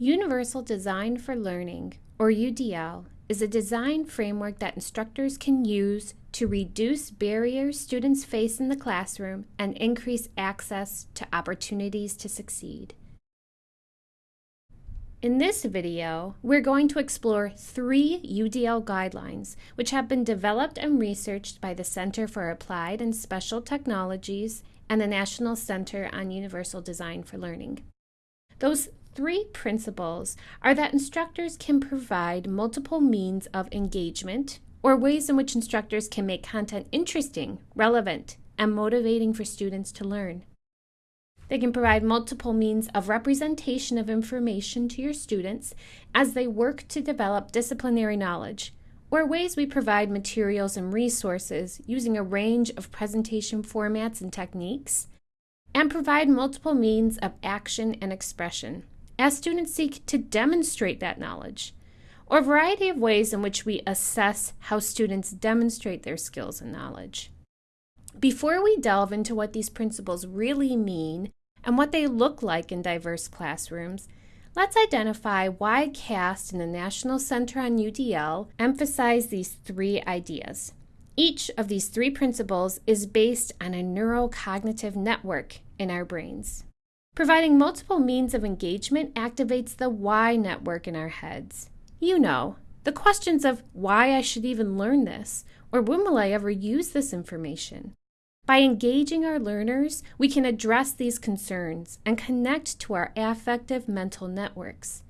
Universal Design for Learning, or UDL, is a design framework that instructors can use to reduce barriers students face in the classroom and increase access to opportunities to succeed. In this video, we're going to explore three UDL guidelines, which have been developed and researched by the Center for Applied and Special Technologies and the National Center on Universal Design for Learning. Those three principles are that instructors can provide multiple means of engagement or ways in which instructors can make content interesting, relevant, and motivating for students to learn. They can provide multiple means of representation of information to your students as they work to develop disciplinary knowledge, or ways we provide materials and resources using a range of presentation formats and techniques, and provide multiple means of action and expression as students seek to demonstrate that knowledge, or a variety of ways in which we assess how students demonstrate their skills and knowledge. Before we delve into what these principles really mean and what they look like in diverse classrooms, let's identify why CAST and the National Center on UDL emphasize these three ideas. Each of these three principles is based on a neurocognitive network in our brains. Providing multiple means of engagement activates the why network in our heads. You know, the questions of why I should even learn this, or when will I ever use this information? By engaging our learners, we can address these concerns and connect to our affective mental networks.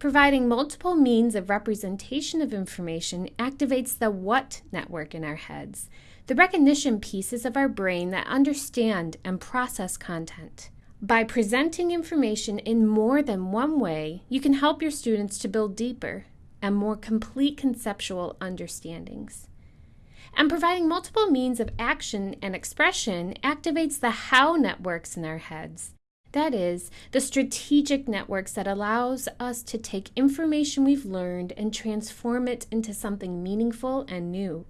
Providing multiple means of representation of information activates the what network in our heads, the recognition pieces of our brain that understand and process content. By presenting information in more than one way, you can help your students to build deeper and more complete conceptual understandings. And providing multiple means of action and expression activates the how networks in our heads. That is, the strategic networks that allows us to take information we've learned and transform it into something meaningful and new.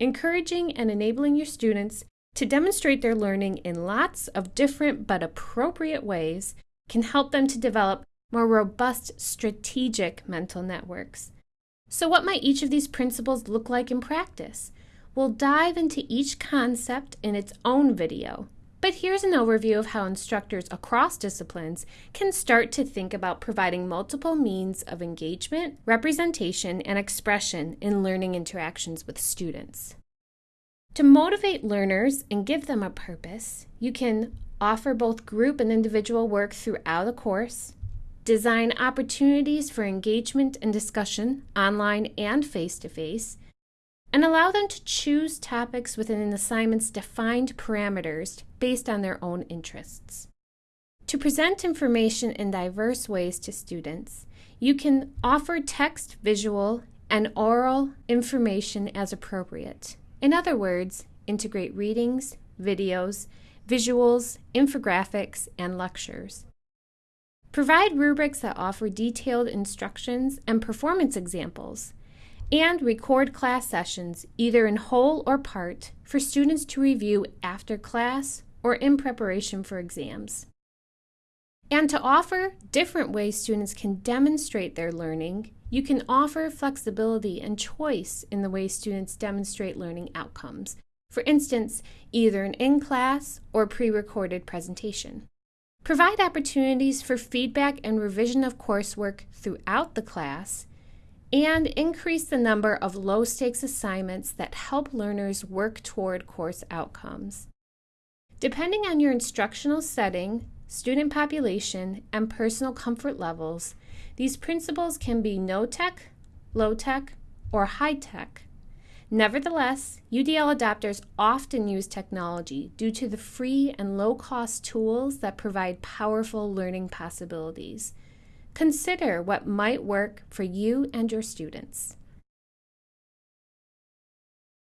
Encouraging and enabling your students to demonstrate their learning in lots of different but appropriate ways can help them to develop more robust strategic mental networks. So what might each of these principles look like in practice? We'll dive into each concept in its own video, but here's an overview of how instructors across disciplines can start to think about providing multiple means of engagement, representation, and expression in learning interactions with students. To motivate learners and give them a purpose, you can offer both group and individual work throughout the course, design opportunities for engagement and discussion online and face-to-face, -face, and allow them to choose topics within an assignment's defined parameters based on their own interests. To present information in diverse ways to students, you can offer text, visual, and oral information as appropriate. In other words, integrate readings, videos, visuals, infographics, and lectures. Provide rubrics that offer detailed instructions and performance examples and record class sessions, either in whole or part, for students to review after class or in preparation for exams. And to offer different ways students can demonstrate their learning, you can offer flexibility and choice in the way students demonstrate learning outcomes. For instance, either an in-class or pre-recorded presentation. Provide opportunities for feedback and revision of coursework throughout the class and increase the number of low-stakes assignments that help learners work toward course outcomes. Depending on your instructional setting, student population, and personal comfort levels, these principles can be no-tech, low-tech, or high-tech. Nevertheless, UDL adopters often use technology due to the free and low-cost tools that provide powerful learning possibilities. Consider what might work for you and your students.